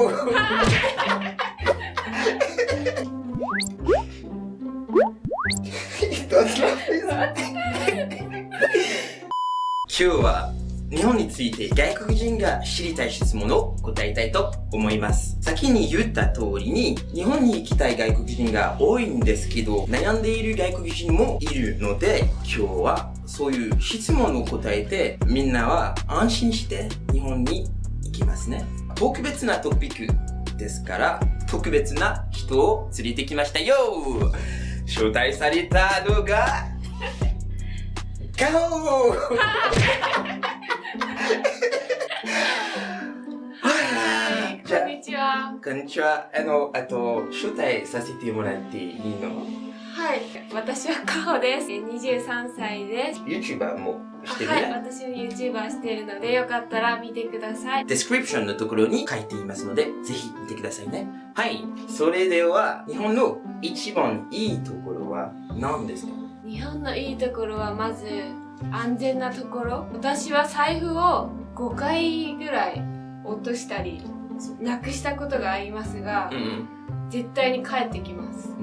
今日は日本について外国人が知りたい質問を答えたいと思います。先に言った通りに、日本に行きたい外国人が多いんですけど、悩んでいる外国人もいるので、今日はそういう質問を答えて、みんなは安心して日本に行きますね。特別なトピックですから、特別な人を連れてきましたよ。招待されたのが、ガオー。こんにちは。あの、あと、招待させてもらっていいの？はい。私はカホです。23歳です。YouTuber もしてるね。はい。私も YouTuber してるので、よかったら見てください。デスクリプションのところに書いていますので、ぜひ見てくださいね。はい。それでは、日本の一番いいところは何ですか？日本のいいところは、まず、安全なところ。私は財布を5回ぐらい落としたりなくしたことがありますが、うん、絶対に帰ってきます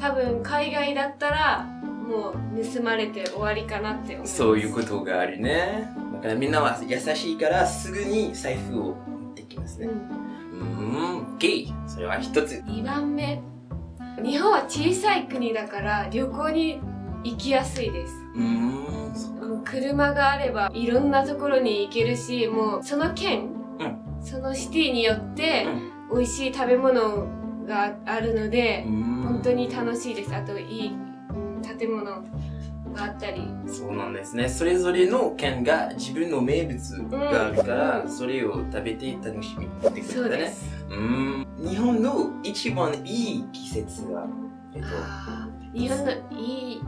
多分海外だったらもう盗まれて終わりかなって思います。そういうことがあるね。だからみんなは優しいからすぐに財布を持ってきますね。うん。ゲイそれは一つ。2番目。日本は小さい国だから旅行に行きやすいです。うん車があればいろんなところに行けるしもうその県そのシティによって美味しい食べ物があるので、本当に楽しいです。あといい建物があったり。そうなんですね。それぞれの県が自分の名物があるから、うん、それを食べて楽しみってことだね。うん。日本の一番いい季節は、えっと、日本のいい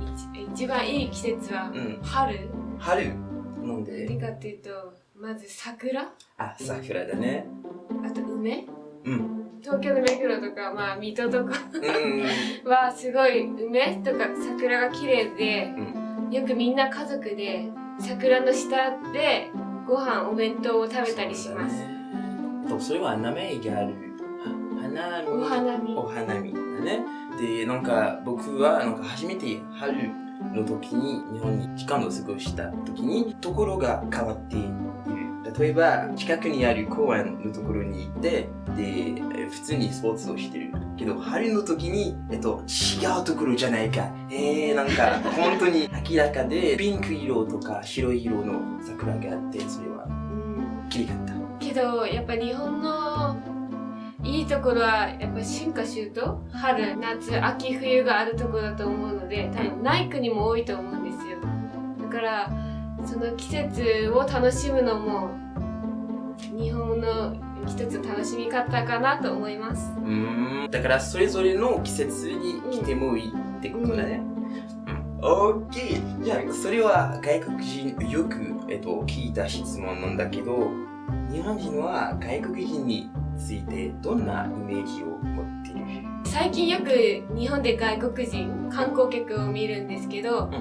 一番いい季節は春、うん、春なんで？何かっていうとまず桜？あ、桜だね。あと梅？うん。東京の目黒とか、まあ、水戸とかは、すごい梅とか桜が綺麗で、うん、よくみんな家族で桜の下でご飯、お弁当を食べたりします。と、それは名前がある。花見。お花見。お花見だね。で、なんか僕はなんか初めて春の時に日本に時間を過ごした時にところが変わって。例えば近くにある公園のところに行ってで普通にスポーツをしてるけど春の時に、えっと、違うところじゃないか。えー、なんか 本当に明らかでピンク色とか白い色の桜があってそれは。綺麗かった。けどやっぱ日本のいいところはやっぱ春夏秋冬春夏秋冬があるところだと思うので多分ない国も多いと思うんですよ。だからその季節を楽しむのも日本の一つ楽しみ方かなと思います。うん。だからそれぞれの季節に来てもいいってことだね、うん、オッケーじゃあそれは外国人よく、えっと、聞いた質問なんだけど日本人は外国人についてどんなイメージを持っている？最近よく日本で外国人観光客を見るんですけど、うん、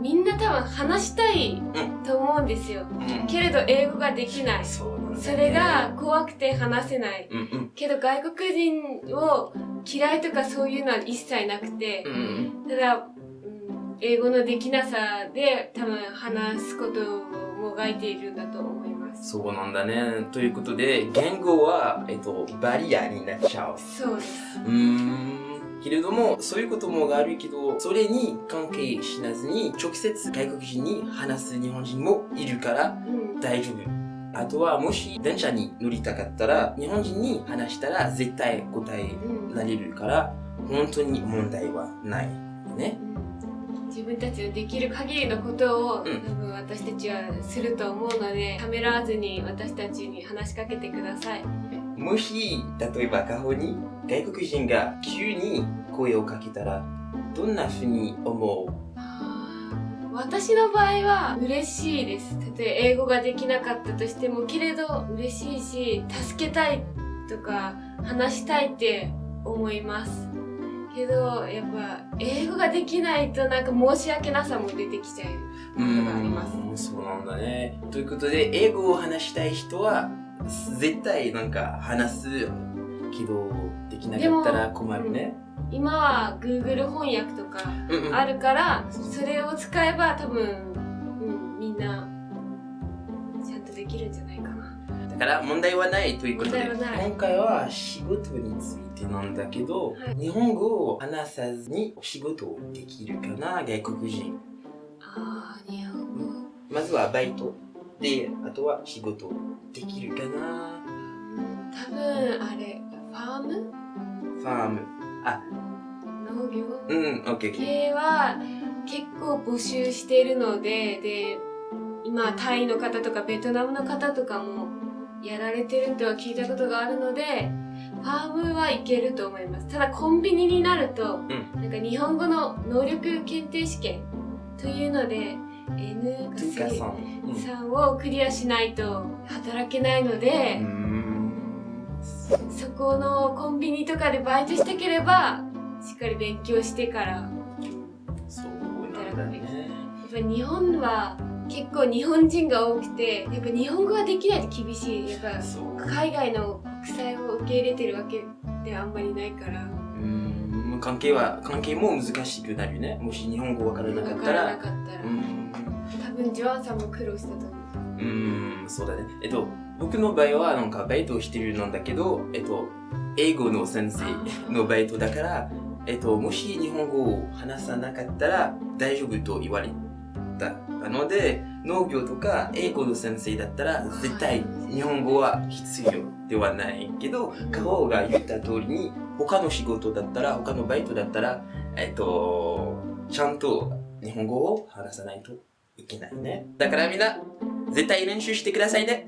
みんな多分話したいと思うんですよ、うん、けれど英語ができない、それが怖くて話せない、うんうん、けど外国人を嫌いとかそういうのは一切なくて、ただ英語のできなさで多分話すことをもがいているんだと思います。そうなんだね。ということで、言語は、えっと、バリアになっちゃう。そうです。うん。けれども、そういうこともあるけど、それに関係しなずに、直接外国人に話す日本人もいるから、大丈夫。あとは、もし電車に乗りたかったら、日本人に話したら絶対答えられるから、本当に問題はない。ね。自分たちのできる限りのことを、うん、多分私たちはすると思うのでためらわずに私たちに話しかけてくださいもし例えば過去に外国人が急に声をかけたらどんなふうに思う？私の場合は嬉しいです。例えば英語ができなかったとしてもけれど嬉しいし助けたいとか話したいって思います。けどやっぱ英語ができないとなんか申し訳なさも出てきちゃうことがありますそうなんだね。ということで英語を話したい人は絶対なんか話すけど、できなかったら困るね。今は Google 翻訳とかあるから、うんうん、それを使えば多分、うん、みんなちゃんとできるんじゃないかな。だから問題はないということで、今回は仕事についてなんだけど、はい、日本語を話さずに仕事をできるかな、外国人。ああ、日本語。まずはバイト。で、あとは仕事できるかな。多分、あれ、ファーム？ファーム。あ、農業？うん、オッケー。系は結構募集してるので、で、今、タイの方とかベトナムの方とかもやられてるとは聞いたことがあるので、ファームはいけると思います。ただコンビニになると、うん、なんか日本語の能力検定試験というので、N さんをクリアしないと働けないので、そこのコンビニとかでバイトしたければ、しっかり勉強してから、そうなんね。やっぱ日本は結構日本人が多くて、やっぱ日本語ができないと厳しい。やっぱ海外の国際を受け入れてるわけであんまりないから。うん関係は関係も難しくなるね。もし日本語わからなかったら。わからなかったら、うん、多分ジョアンさんも苦労したと思う。うんそうだね。えっと僕の場合はなんかバイトをしてるんだけどえっと英語の先生のバイトだからえっともし日本語を話さなかったら大丈夫と言われたので農業とか英語の先生だったら絶対日本語は必要ではないけどカホが言った通りに他の仕事だったら他のバイトだったらえっとちゃんと日本語を話さないといけないねだからみんな絶対練習してくださいね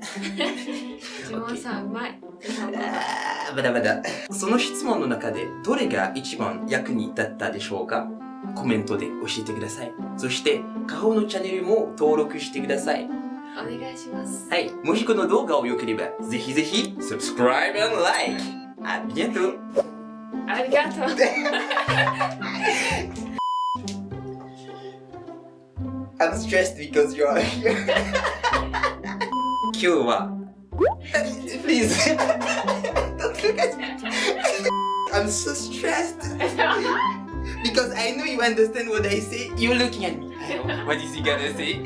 ジモンさんうまい まだまだその質問の中でどれが一番役に立ったでしょうか？コメントで教えてください。そして、カホのチャンネルも登録してください。お願いします。はい。もしこの動画を良ければ、ぜひぜひ、subscribe and like! ありがとう ありがとう！I'm stressed because you're here. 今日は Please Don't look at me I'm so stressed because I know you understand what I say. You're looking at me. what is he gonna say?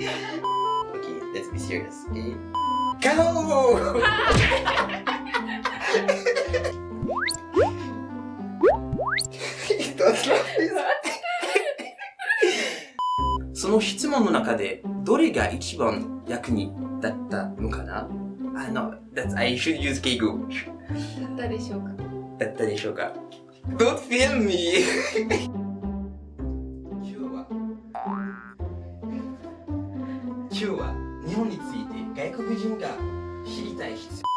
Okay, let's be serious. Okay? Go! その質問の中でどれが一番役に立ったのかな？あの、that's, I should use 敬語。だったでしょうか？だったでしょうか？Don't film me! 今日は日本について外国人が知りたい必要